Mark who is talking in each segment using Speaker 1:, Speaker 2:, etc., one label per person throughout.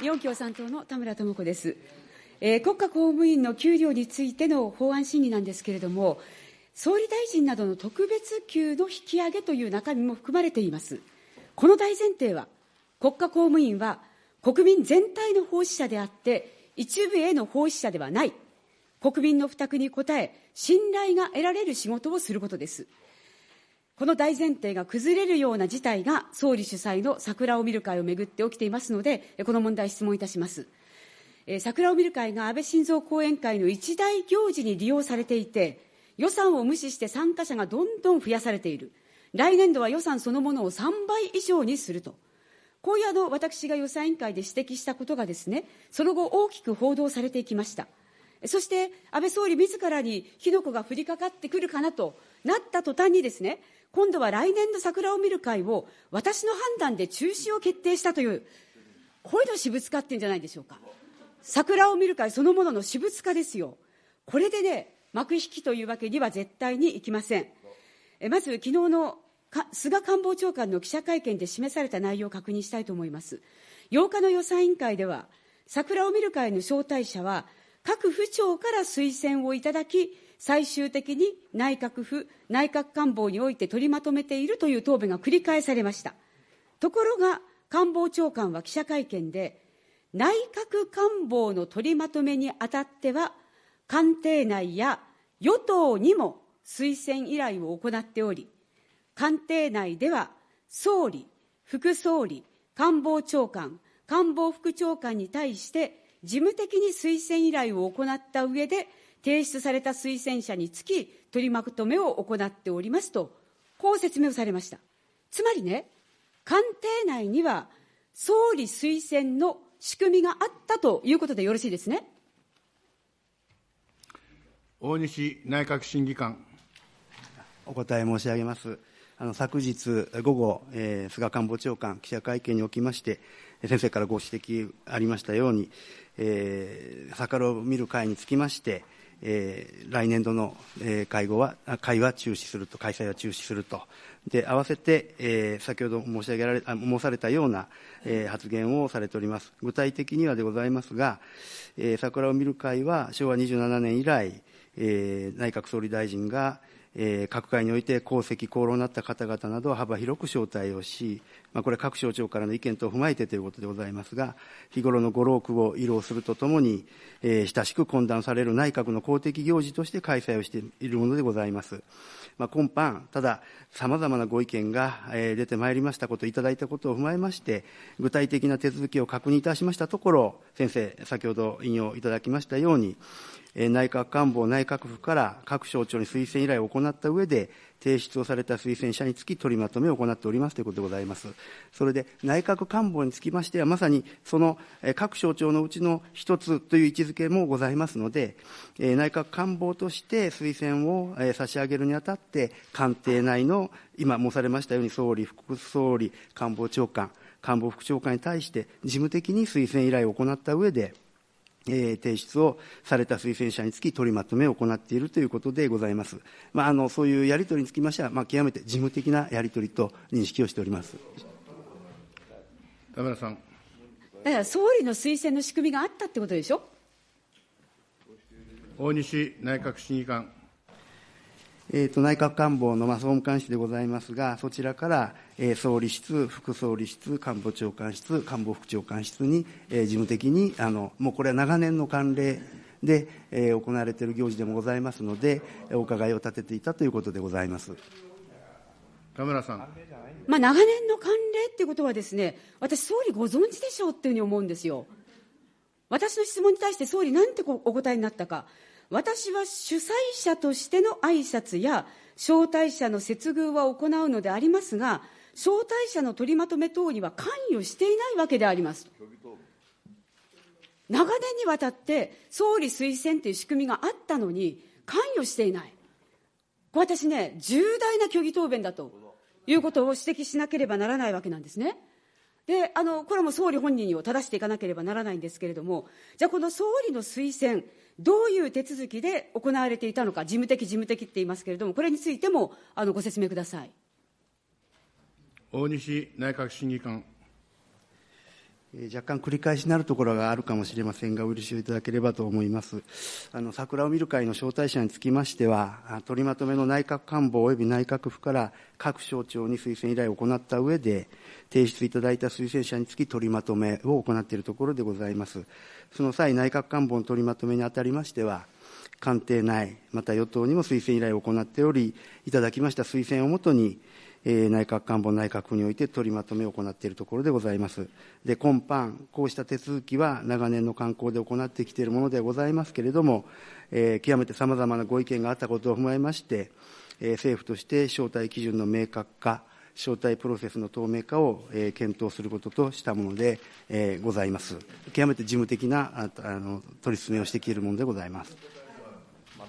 Speaker 1: 日本共産党の田村智子です、えー、国家公務員の給料についての法案審議なんですけれども、総理大臣などの特別給の引き上げという中身も含まれています。この大前提は、国家公務員は国民全体の奉仕者であって、一部への奉仕者ではない、国民の負託に応え、信頼が得られる仕事をすることです。この大前提が崩れるような事態が総理主催の桜を見る会をめぐって起きていますので、この問題、質問いたします。桜を見る会が安倍晋三後援会の一大行事に利用されていて、予算を無視して参加者がどんどん増やされている。来年度は予算そのものを3倍以上にすると。こういうあの私が予算委員会で指摘したことがですね、その後大きく報道されていきました。そして安倍総理自らに火の粉が降りかかってくるかなとなった途端にですね、今度は来年の桜を見る会を私の判断で中止を決定したという、こういうの私物化ってんじゃないでしょうか。桜を見る会そのものの私物化ですよ。これでね、幕引きというわけには絶対にいきません。えまず、昨日の菅官房長官の記者会見で示された内容を確認したいと思います。8日の予算委員会では、桜を見る会の招待者は、各府庁から推薦をいただき、最終的に内閣府、内閣官房において取りまとめているという答弁が繰り返されました。ところが、官房長官は記者会見で、内閣官房の取りまとめにあたっては、官邸内や与党にも推薦依頼を行っており、官邸内では総理、副総理、官房長官、官房副長官に対して事務的に推薦依頼を行った上で、提出された推薦者につき、取りまとめを行っておりますと、こう説明をされました。つまりね、官邸内には総理推薦の仕組みがあったということでよろしいですね。
Speaker 2: 大西内閣審議官。
Speaker 3: お答え申し上げます。あの昨日午後、えー、菅官房長官、記者会見におきまして、先生からご指摘ありましたように、えー、桜を見る会につきまして、えー、来年度の、えー、会合は、会は中止すると、開催は中止すると。で、合わせて、えー、先ほど申し上げられ、あ申されたような、えー、発言をされております。具体的にはでございますが、えー、桜を見る会は昭和27年以来、えー、内閣総理大臣が、えー、各界において功績、功労になった方々などは幅広く招待をし、まあ、これ各省庁からの意見等を踏まえてということでございますが、日頃のご労苦を慰労するとともに、えー、親しく懇談される内閣の公的行事として開催をしているものでございます。まあ、今般、ただ、さまざまなご意見が、えー、出てまいりましたこと、いただいたことを踏まえまして、具体的な手続きを確認いたしましたところ、先生、先ほど引用いただきましたように、内閣官房、内閣府から各省庁に推薦依頼を行った上で、提出をされた推薦者につき取りまとめを行っておりますということでございます。それで、内閣官房につきましては、まさにその各省庁のうちの一つという位置づけもございますので、内閣官房として推薦を差し上げるにあたって、官邸内の今申されましたように、総理、副総理、官房長官、官房副長官に対して事務的に推薦依頼を行った上で、えー、提出をされた推薦者につき取りまとめを行っているということでございます。まあ、あのそういうやり取りにつきましては、まあ、極めて事務的なやり取りと認識をしております。
Speaker 2: 田村さん。
Speaker 1: だから総理の推薦の仕組みがあったってことでしょ？
Speaker 2: 大西内閣審議官。
Speaker 3: えーと、内閣官房の、まあ、総務官室でございますが、そちらから、えー、総理室、副総理室、官房長官室、官房副長官室に、えー、事務的にあの、もうこれは長年の慣例で、えー、行われている行事でもございますので、お伺いを立てていたということでございます。
Speaker 2: 田村さん。
Speaker 1: まあ、長年の慣例っていうことはですね、私、総理ご存知でしょうっていうふうに思うんですよ。私の質問に対して総理、なんてお答えになったか。私は主催者としての挨拶や招待者の接遇は行うのでありますが、招待者の取りまとめ等には関与していないわけであります。長年にわたって総理推薦という仕組みがあったのに関与していない。私ね、重大な虚偽答弁だということを指摘しなければならないわけなんですね。で、あの、これも総理本人を正していかなければならないんですけれども、じゃあこの総理の推薦、どういう手続きで行われていたのか、事務的、事務的って言いますけれども、これについてもあのご説明ください。
Speaker 2: 大西内閣審議官。
Speaker 3: 若干繰り返しになるところがあるかもしれませんが、お許しをいただければと思います。あの、桜を見る会の招待者につきましては、取りまとめの内閣官房及び内閣府から各省庁に推薦依頼を行った上で、提出いただいた推薦者につき取りまとめを行っているところでございます。その際、内閣官房の取りまとめにあたりましては、官邸内、また与党にも推薦依頼を行っており、いただきました推薦をもとに、えー、内閣官房内閣府において取りまとめを行っているところでございます。で、今般、こうした手続きは長年の慣行で行ってきているものでございますけれども、えー、極めてさまざまなご意見があったことを踏まえまして、えー、政府として招待基準の明確化、招待プロセスの透明化を、えー、検討することとしたもので、えー、ございます。極めて事務的なああの取り進めをしてきているものでございます。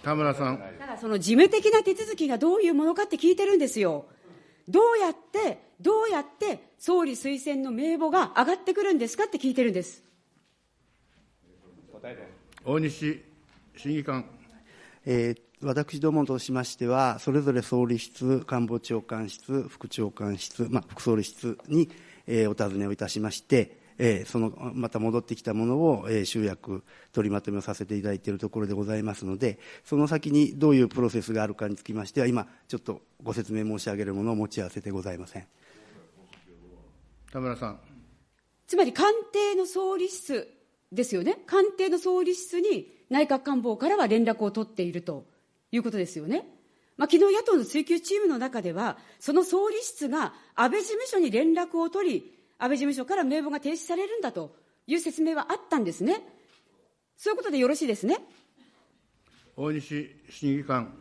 Speaker 2: 田村さん。
Speaker 1: ただ、その事務的な手続きがどういうものかって聞いてるんですよ。どうやって、どうやって総理推薦の名簿が上がってくるんですかって聞いてるんです。
Speaker 2: 大西審議官。
Speaker 3: えー、私どもとしましては、それぞれ総理室、官房長官室、副長官室、まあ、副総理室に、えー、お尋ねをいたしまして、えー、そのまた戻ってきたものを、えー、集約、取りまとめをさせていただいているところでございますので、その先にどういうプロセスがあるかにつきましては、今、ちょっとご説明申し上げるものを持ち合わせてございません
Speaker 2: 田村さん。
Speaker 1: つまり官邸の総理室ですよね、官邸の総理室に内閣官房からは連絡を取っているということですよね。まあ、昨日野党の追及チームの中では、その総理室が安倍事務所に連絡を取り、安倍事務所から名簿が提出されるんだという説明はあったんですね。そういうことでよろしいですね。
Speaker 2: 大西審議官。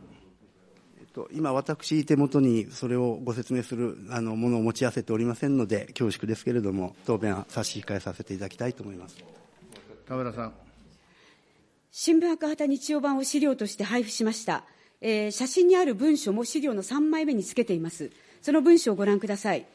Speaker 3: えっと、今、私、手元にそれをご説明するあのものを持ち合わせておりませんので、恐縮ですけれども、答弁は差し控えさせていただきたいと思います
Speaker 2: 田村さん。
Speaker 1: 新聞赤旗日曜版を資料として配布しました、えー、写真にある文書も資料の3枚目につけています。その文書をご覧ください。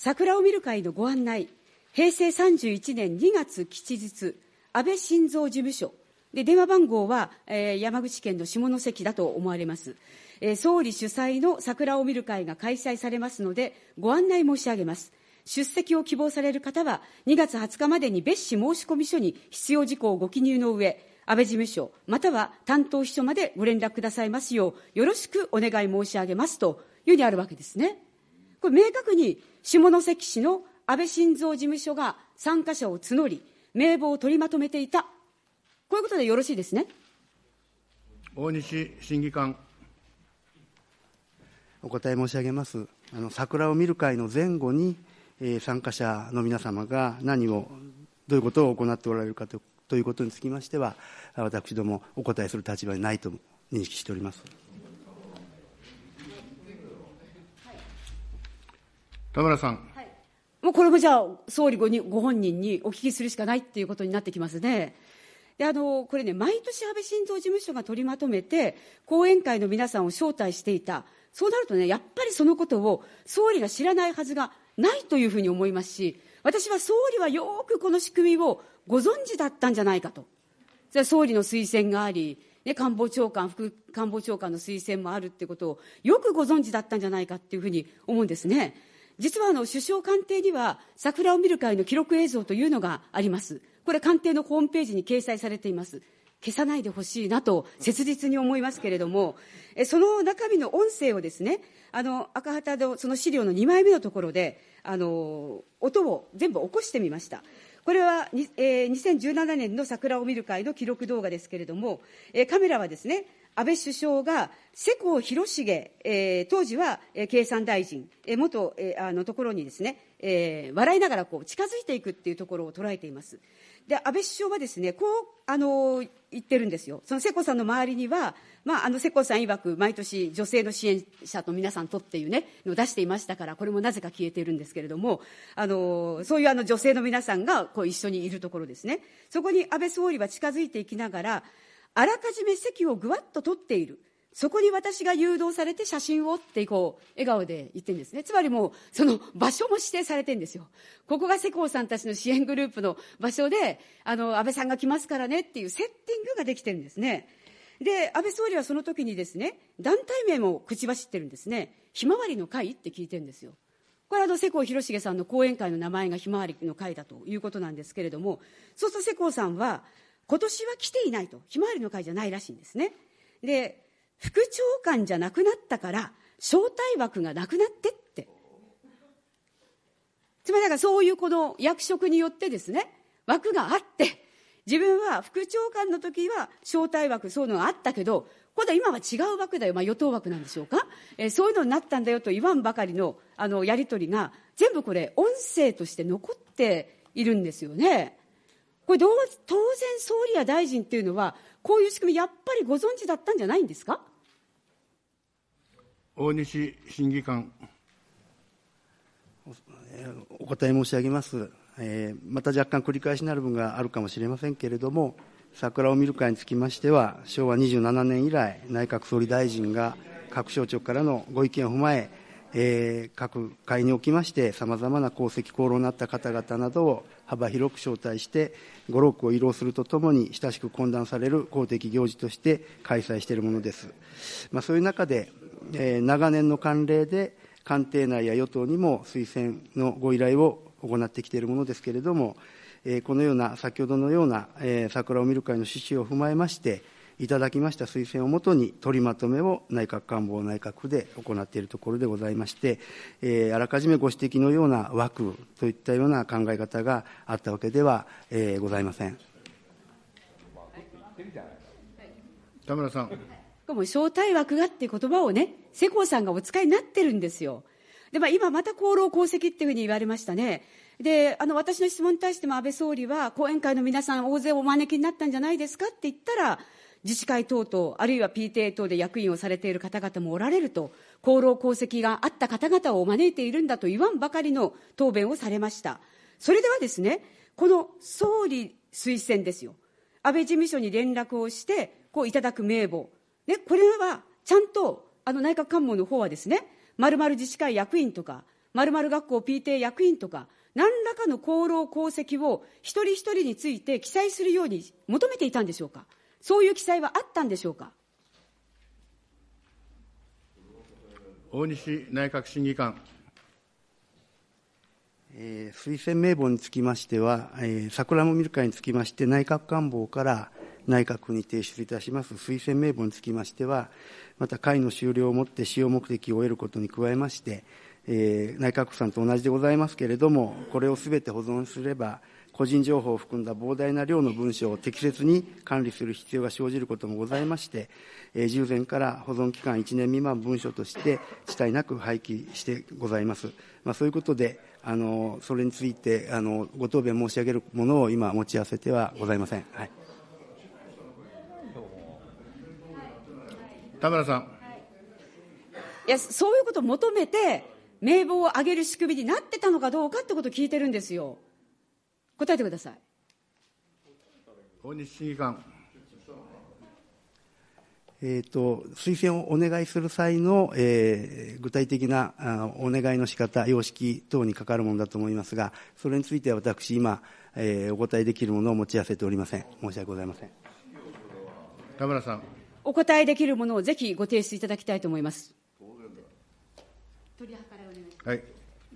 Speaker 1: 桜を見る会のご案内、平成31年2月吉日、安倍晋三事務所、で電話番号は、えー、山口県の下関だと思われます、えー、総理主催の桜を見る会が開催されますので、ご案内申し上げます。出席を希望される方は、2月20日までに別紙申込書に必要事項をご記入の上、安倍事務所、または担当秘書までご連絡くださいますよう、よろしくお願い申し上げますというふうにあるわけですね。これ明確に下関市の安倍晋三事務所が参加者を募り、名簿を取りまとめていた、こういうことでよろしいですね。
Speaker 2: 大西審議官。
Speaker 3: お答え申し上げます。あの桜を見る会の前後に、えー、参加者の皆様が何を、どういうことを行っておられるかとということにつきましては、私どもお答えする立場にないと認識しております。
Speaker 2: 田村さん。
Speaker 1: はい、もうこれもじゃあ、総理ごにご本人にお聞きするしかないっていうことになってきますね。であのこれね、毎年安倍晋三事務所が取りまとめて、後援会の皆さんを招待していた、そうなるとね、やっぱりそのことを総理が知らないはずがないというふうに思いますし、私は総理はよくこの仕組みをご存知だったんじゃないかと。それ総理の推薦があり、ね、官房長官、副官房長官の推薦もあるってことをよくご存知だったんじゃないかっていうふうに思うんですね。実はあの首相官邸には桜を見る会の記録映像というのがあります。これ官邸のホームページに掲載されています。消さないでほしいなと切実に思いますけれども、えその中身の音声をですね、あの赤旗のその資料の2枚目のところで、あの音を全部起こしてみました。これは、えー、2017年の桜を見る会の記録動画ですけれども、えー、カメラはですね、安倍首相が世耕弘成、えー、当時は、経産大臣、えー、元、えー、あのところにですね、えー、笑いながらこう近づいていくっていうところを捉えています。で安倍首相はですねこうあの言ってるんですよ、その世耕さんの周りには、まあ、あの世耕さん曰く、毎年、女性の支援者と皆さんとっていうね、のを出していましたから、これもなぜか消えているんですけれども、あのそういうあの女性の皆さんがこう一緒にいるところですね、そこに安倍総理は近づいていきながら、あらかじめ席をぐわっと取っている。そこに私が誘導されて写真をってこう笑顔で言ってるんですね。つまりもうその場所も指定されてんですよ。ここが世耕さんたちの支援グループの場所で、あの、安倍さんが来ますからねっていうセッティングができてるんですね。で、安倍総理はその時にですね、団体名も口走ってるんですね。ひまわりの会って聞いてるんですよ。これはあの世耕弘成さんの後援会の名前がひまわりの会だということなんですけれども、そうすると世耕さんは、今年は来ていないと、ひまわりの会じゃないらしいんですね。で、副長官じゃなくなったから、招待枠がなくなってって。つまりだからそういうこの役職によってですね、枠があって、自分は副長官の時は招待枠、そういうのがあったけど、今度は今は違う枠だよ、まあ、与党枠なんでしょうか、えー、そういうのになったんだよと言わんばかりのあのやり取りが、全部これ、音声として残っているんですよね。これどう、当然、総理や大臣っていうのは、こういう仕組み、やっぱりご存知だったんじゃないんですか？
Speaker 2: 大西審議官。
Speaker 3: お答え申し上げます。えー、また若干繰り返しになる分があるかもしれませんけれども、桜を見る会につきましては、昭和27年以来、内閣総理大臣が各省庁からのご意見を踏まえ、えー、各会におきまして、さまざまな功績、功労になった方々などを幅広く招待して、五六を慰労するとともに、親しく懇談される公的行事として開催しているものです。まあ、そういう中で、えー、長年の慣例で、官邸内や与党にも推薦のご依頼を行ってきているものですけれども、えー、このような、先ほどのような、えー、桜を見る会の趣旨を踏まえまして、いただきました推薦をもとに取りまとめを内閣官房内閣府で行っているところでございまして、えー、あらかじめご指摘のような枠といったような考え方があったわけでは、えー、ございません。
Speaker 2: 田村さん。
Speaker 1: も招待枠がっていう言葉をね、世耕さんがお使いになってるんですよ。で、まあ、今また功労功績っていうふうに言われましたね。で、あの、私の質問に対しても安倍総理は、後援会の皆さん大勢お招きになったんじゃないですかって言ったら、自治会等々、あるいは PTA 等で役員をされている方々もおられると、功労功績があった方々を招いているんだと言わんばかりの答弁をされました。それではですね、この総理推薦ですよ。安倍事務所に連絡をして、こういただく名簿。ね、これはちゃんと、あの内閣官房の方はですね、まる自治会役員とか、まるまる学校 PTA 役員とか、何らかの功労功績を一人一人について記載するように求めていたんでしょうか。そういう記載はあったんでしょうか？
Speaker 2: 大西内閣審議官。
Speaker 3: えー、推薦名簿につきましては、えー、桜も見る会につきまして、内閣官房から内閣府に提出いたします推薦名簿につきましては、また会の終了をもって使用目的を得ることに加えまして、えー、内閣府さんと同じでございますけれども、これをすべて保存すれば、個人情報を含んだ膨大な量の文書を適切に管理する必要が生じることもございまして、えー、従前から保存期間1年未満文書として遅滞なく廃棄してございます。まあ、そういうことで、あのそれについてあのご答弁申し上げるものを今、持ち合わせてはございません。はい、
Speaker 2: 田村さん。
Speaker 1: いや、そういうことを求めて、名簿を上げる仕組みになってたのかどうかってことを聞いてるんですよ。答えてください。
Speaker 2: 大西審議官。
Speaker 3: えーと、推薦をお願いする際の、えー、具体的なあお願いの仕方様式等にかかるものだと思いますが、それについては私、今、えー、お答えできるものを持ち合わせておりません。申し訳ございません。
Speaker 2: 田村さん。
Speaker 1: お答えできるものをぜひご提出いただきたいと思います。
Speaker 2: はい、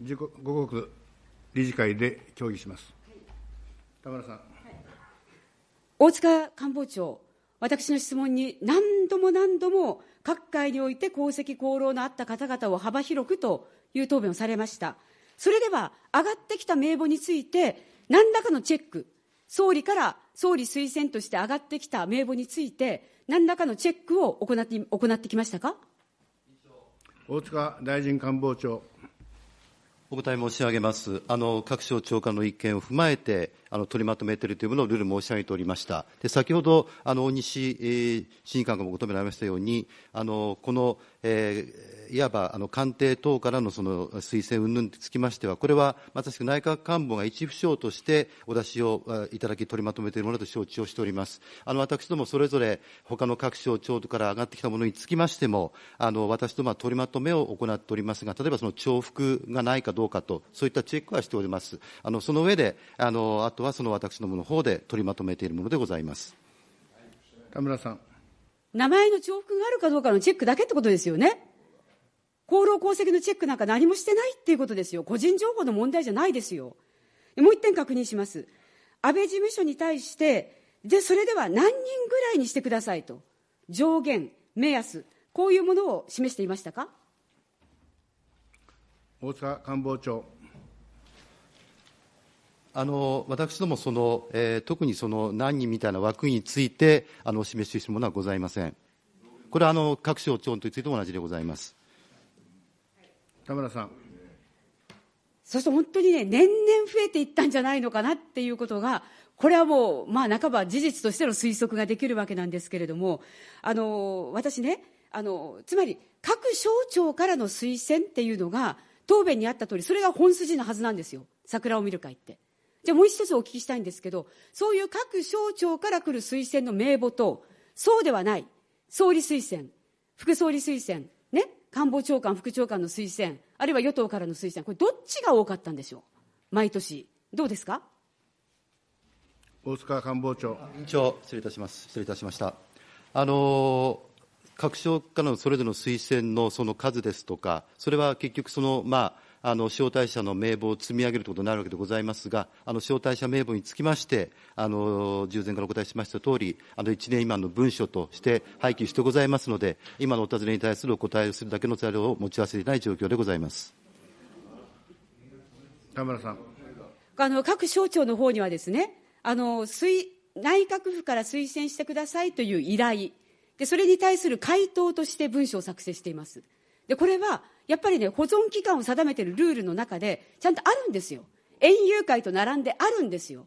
Speaker 2: 自己五国理事会で協議します。田村さん。
Speaker 1: 大塚官房長、私の質問に何度も何度も各界において功績功労のあった方々を幅広くという答弁をされました。それでは上がってきた名簿について何らかのチェック、総理から総理推薦として上がってきた名簿について何らかのチェックを行って行ってきましたか？
Speaker 2: 大塚大臣官房長。
Speaker 4: お答え申し上げます。あの各省庁間の意見を踏まえて、あの取りまとめているというものをルール申し上げておりました。で先ほど、あの大西、えー、審議官がも求められましたように、あのこの、えーいわばあの官邸等からのその推薦云々につきましては、これはまさしく内閣官房が一府省としてお出しをいただき、取りまとめているものと承知をしております。あの私どもそれぞれ、他の各省庁から上がってきたものにつきましても、あの私どもは取りまとめを行っておりますが、例えばその重複がないかどうかと、そういったチェックはしております。あのその上で、あのあとはその私どもの方で取りまとめているものでございます。
Speaker 2: 田村さん。
Speaker 1: 名前の重複があるかどうかのチェックだけってことですよね。功労功績のチェックなんか何もしてないっていうことですよ。個人情報の問題じゃないですよ。もう一点確認します。安倍事務所に対して、で、それでは何人ぐらいにしてくださいと。上限、目安、こういうものを示していましたか？
Speaker 2: 大塚官房長。
Speaker 4: あの私どもその、えー、特にその何人みたいな枠についてあのお示ししているものはございません。これはあの各省庁についても同じでございます。
Speaker 2: 田村さん。
Speaker 1: そうすると本当にね、年々増えていったんじゃないのかなっていうことが、これはもう、まあ、半ば事実としての推測ができるわけなんですけれども、あの私ねあの、つまり各省庁からの推薦っていうのが、答弁にあった通り、それが本筋のはずなんですよ、桜を見る会って。じゃあもう一つお聞きしたいんですけど、そういう各省庁から来る推薦の名簿と、そうではない、総理推薦、副総理推薦、ね、官房長官、副長官の推薦、あるいは与党からの推薦、これ、どっちが多かったんでしょう、毎年、どうですか？
Speaker 2: 大塚官房長。
Speaker 4: 委員長、失礼いたします、失礼いたしました。あの各省からのそれぞれの推薦のその数ですとか、それは結局その、まあ、あの招待者の名簿を積み上げるということになるわけでございますが、あの招待者名簿につきまして、あの従前からお答えしましたとおり、あの1年未満の文書として廃棄してございますので、今のお尋ねに対するお答えをするだけの材料を持ち合わせていない状況でございます
Speaker 2: 田村さん。
Speaker 1: あの各省庁の方にはですね、あの推内閣府から推薦してくださいという依頼で、それに対する回答として文書を作成しています。で、これはやっぱりね、保存期間を定めてるルールの中で、ちゃんとあるんですよ。園遊会と並んであるんですよ。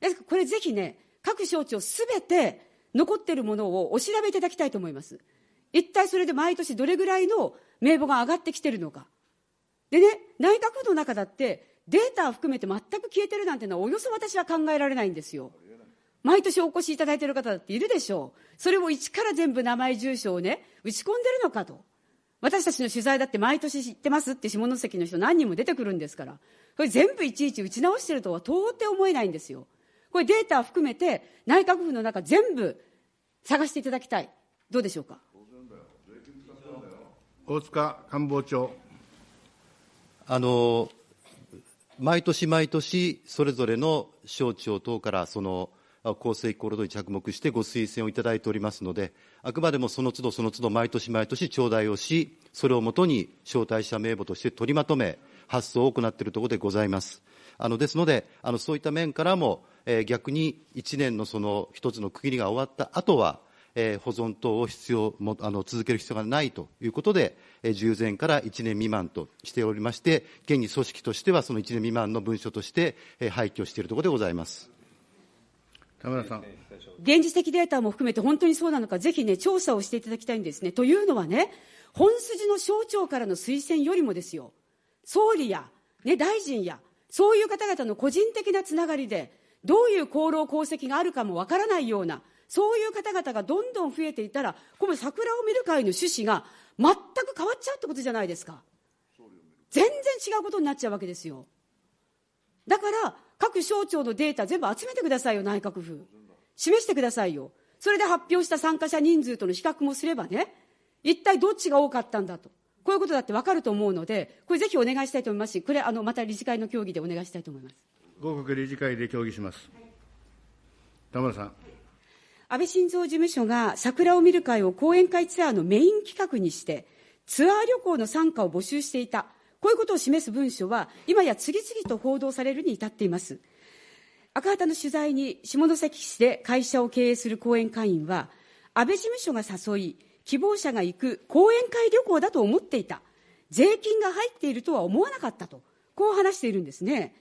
Speaker 1: ですからこれぜひね、各省庁すべて残ってるものをお調べいただきたいと思います。一体それで毎年どれぐらいの名簿が上がってきてるのか。でね、内閣府の中だってデータを含めて全く消えてるなんてのはおよそ私は考えられないんですよ。毎年お越しいただいている方だっているでしょう。それを一から全部名前住所をね、打ち込んでるのかと。私たちの取材だって毎年知ってますって下関の人何人も出てくるんですから、これ全部いちいち打ち直してるとは到底思えないんですよ。これデータを含めて内閣府の中全部探していただきたい。どうでしょうか？
Speaker 2: 大塚官房長。
Speaker 4: あの、毎年毎年、それぞれの省庁等からその厚生厚労省に着目してご推薦をいただいておりますので、あくまでもその都度その都度毎年毎年頂戴をし、それをもとに招待者名簿として取りまとめ、発送を行っているところでございます。あのですので、あのそういった面からも、えー、逆に1年のその一つの区切りが終わった後は、えー、保存等を必要もあの続ける必要がないということで、えー、従前から1年未満としておりまして、現に組織としてはその1年未満の文書として、えー、廃棄をしているところでございます。
Speaker 2: 田村さん。
Speaker 1: 現実的データも含めて本当にそうなのか、ぜひね、調査をしていただきたいんですね。というのはね、本筋の省庁からの推薦よりもですよ、総理や、ね、大臣や、そういう方々の個人的なつながりで、どういう功労功績があるかもわからないような、そういう方々がどんどん増えていたら、この桜を見る会の趣旨が全く変わっちゃうってことじゃないですか。全然違うことになっちゃうわけですよ。だから、各省庁のデータ全部集めてくださいよ、内閣府。示してくださいよ。それで発表した参加者人数との比較もすればね、一体どっちが多かったんだと。こういうことだって分かると思うので、これぜひお願いしたいと思いますし、これ、あの、また理事会の協議でお願いしたいと思います。
Speaker 2: 合区理事会で協議します。田村さん。
Speaker 1: 安倍晋三事務所が桜を見る会を講演会ツアーのメイン企画にして、ツアー旅行の参加を募集していた。こういうことを示す文書は、今や次々と報道されるに至っています。赤旗の取材に下関市で会社を経営する講演会員は、安倍事務所が誘い、希望者が行く講演会旅行だと思っていた。税金が入っているとは思わなかったと、こう話しているんですね。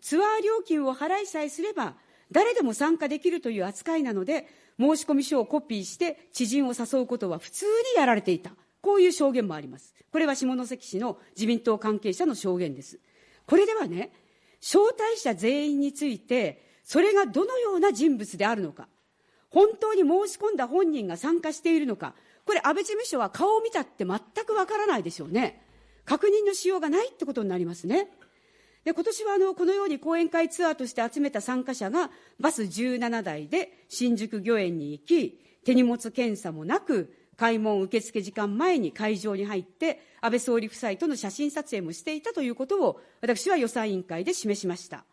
Speaker 1: ツアー料金を払いさえすれば、誰でも参加できるという扱いなので、申込書をコピーして知人を誘うことは普通にやられていた。こういう証言もあります。これは下関市の自民党関係者の証言です。これではね、招待者全員について、それがどのような人物であるのか、本当に申し込んだ本人が参加しているのか、これ、安倍事務所は顔を見たって全くわからないでしょうね。確認のしようがないってことになりますね。で今年はあのこのように講演会ツアーとして集めた参加者がバス17台で新宿御苑に行き手荷物検査もなく開門受付時間前に会場に入って安倍総理夫妻との写真撮影もしていたということを私は予算委員会で示しました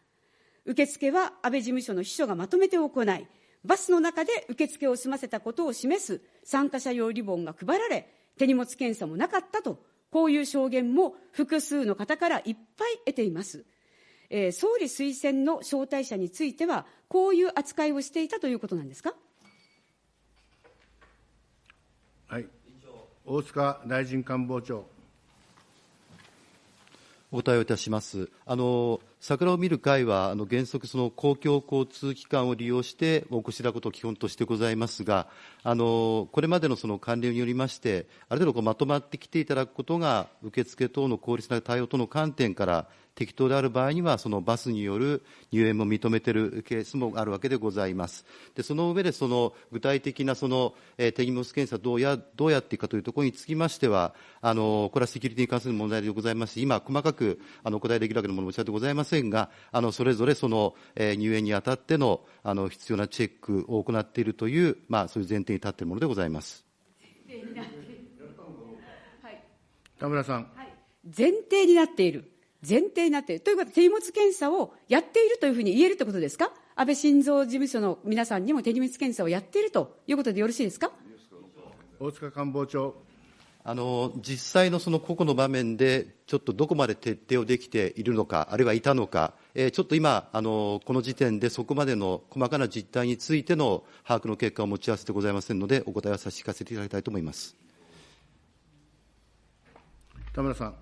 Speaker 1: 受付は安倍事務所の秘書がまとめて行いバスの中で受付を済ませたことを示す参加者用リボンが配られ手荷物検査もなかったとこういう証言も複数の方からいっぱい得ていますえー、総理推薦の招待者については、こういう扱いをしていたということなんですか？
Speaker 2: はい、大塚大臣官房長。
Speaker 4: お答えをいたします。あの桜を見る会は、あの原則、その公共交通機関を利用してお越しいただくことを基本としてございますが、あのこれまでのその慣例によりまして、ある程度こうまとまってきていただくことが、受付等の効率な対応との観点から、適当である場合には、そのバスによる入園も認めているケースもあるわけでございます。でその上で、その具体的なその、えー、手荷物検査どうや、どうやっていくかというところにつきましては、あのこれはセキュリティに関する問題でございますし、今、細かくあのお答えできるわけのもの申し上げてございますせんが、あのそれぞれその、えー、入園にあたってのあの必要なチェックを行っているという、まあ、そういう前提に立っているものでございます。
Speaker 2: 田村さん。
Speaker 1: はい、前提になっている。前提になっている。ということは、手荷物検査をやっているというふうに言えるということですか？安倍晋三事務所の皆さんにも手荷物検査をやっているということでよろしいですか？
Speaker 2: 大塚官房長。
Speaker 4: あの実際のその個々の場面で、ちょっとどこまで徹底をできているのか、あるいはいたのか、えー、ちょっと今あの、この時点でそこまでの細かな実態についての把握の結果を持ち合わせてございませんので、お答えは差し控えせていただきたいと思います
Speaker 2: 田村さん。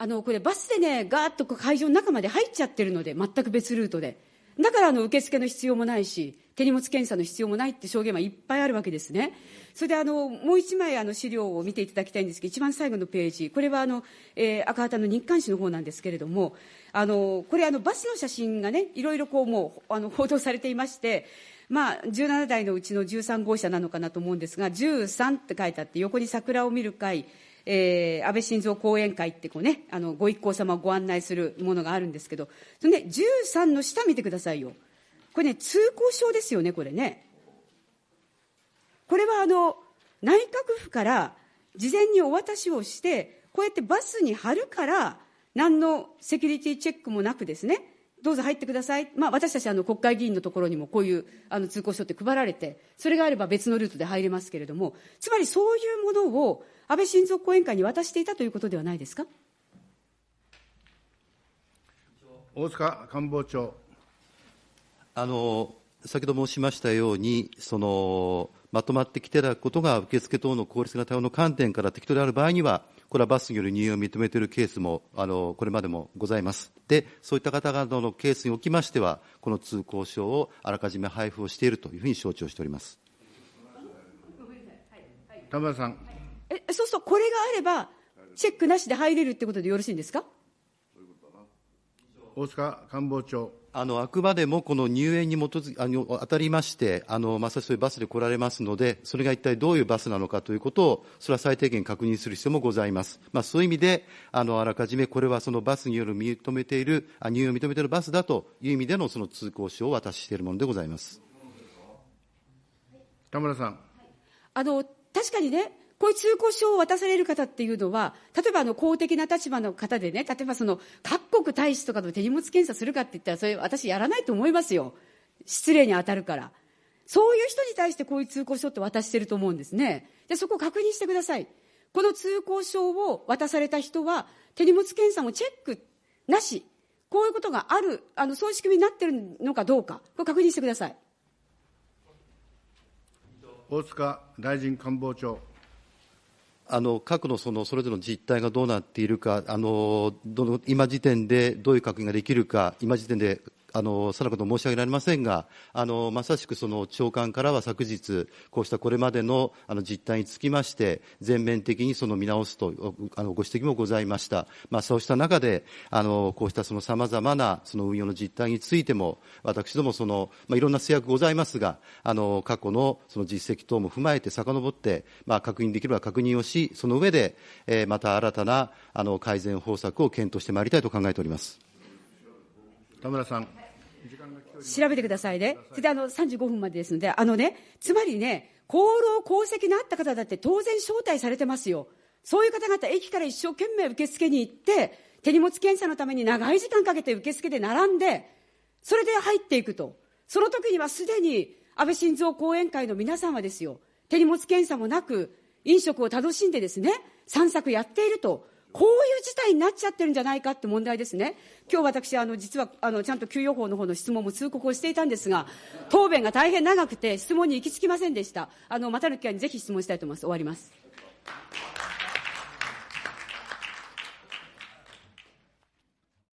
Speaker 1: あのこれ、バスでね、がーっと会場の中まで入っちゃってるので、全く別ルートで、だからあの受付の必要もないし、手荷物検査の必要もないって証言はいっぱいあるわけですね。それであのもう一枚あの資料を見ていただきたいんですけど、一番最後のページ、これはあの、えー、赤旗の日刊紙の方なんですけれども、あのこれあの、バスの写真がね、いろいろこうもうあの報道されていまして、まあ、17台のうちの13号車なのかなと思うんですが、13って書いてあって、横に桜を見る会、えー、安倍晋三後援会ってこう、ね、あのご一行様をご案内するものがあるんですけど、そのね、13の下見てくださいよ。これね、通行証ですよね、これね。これはあの内閣府から事前にお渡しをして、こうやってバスに貼るから、何のセキュリティチェックもなくですね、どうぞ入ってください、まあ、私たちあの国会議員のところにもこういうあの通行証って配られて、それがあれば別のルートで入れますけれども、つまりそういうものを安倍晋三後援会に渡していたということではないですか？
Speaker 2: 大塚官房長。
Speaker 4: あの先ほど申しましたように、そのまとまってきていただくことが受付等の効率な対応の観点から適当である場合には、これはバスによる入院を認めているケースもあのこれまでもございます。で、そういった方々のケースにおきましては、この通行証をあらかじめ配布をしているというふうに承知をしております。
Speaker 2: 田村さん。
Speaker 1: えそうすると、これがあれば、チェックなしで入れるってことでよろしいんですか？
Speaker 2: 大塚官房長。
Speaker 4: あのあくまでもこの入園に基づあの当たりましてあの、まさしそういうバスで来られますので、それが一体どういうバスなのかということを、それは最低限確認する必要もございます。まあ、そういう意味で、あのあらかじめこれはそのバスによる認めている、あ入園を認めているバスだという意味でのその通行証を渡ししているものでございます
Speaker 2: 田村さん。
Speaker 1: あの確かにね、こういう通行証を渡される方っていうのは、例えばあの公的な立場の方でね、例えばその各国大使とかの手荷物検査するかって言ったら、それ私やらないと思いますよ。失礼に当たるから。そういう人に対してこういう通行証って渡してると思うんですね。で、そこを確認してください。この通行証を渡された人は、手荷物検査もチェックなし、こういうことがある、あのそういう仕組みになってるのかどうか、これ確認してください。
Speaker 2: 大塚大臣官房長。
Speaker 4: あの核のそのそれぞれの実態がどうなっているか、あのどの今時点でどういう確認ができるか、今時点であのさらこと申し上げられませんが、あのまさしくその長官からは昨日、こうしたこれまでのあの実態につきまして、全面的にその見直すとあのご指摘もございました、まあ、そうした中で、あのこうしたさまざまなその運用の実態についても、私どもその、まあ、いろんな制約ございますが、あの過去のその実績等も踏まえて遡って、まあ、確認できれば確認をし、その上で、えー、また新たなあの改善方策を検討してまいりたいと考えております。
Speaker 2: 田村さん。
Speaker 1: 調べてくださいね。それであの35分までですので、あのね、つまりね、功労功績のあった方だって当然招待されてますよ。そういう方々、駅から一生懸命受付に行って、手荷物検査のために長い時間かけて受付で並んで、それで入っていくと。その時にはすでに安倍晋三後援会の皆さんはですよ、手荷物検査もなく、飲食を楽しんでですね、散策やっていると。こういう事態になっちゃってるんじゃないかって問題ですね。今日私、あの、実は、あの、ちゃんと給与法の方の質問も通告をしていたんですが、答弁が大変長くて質問に行き着きませんでした。あの、またの機会にぜひ質問したいと思います。終わります。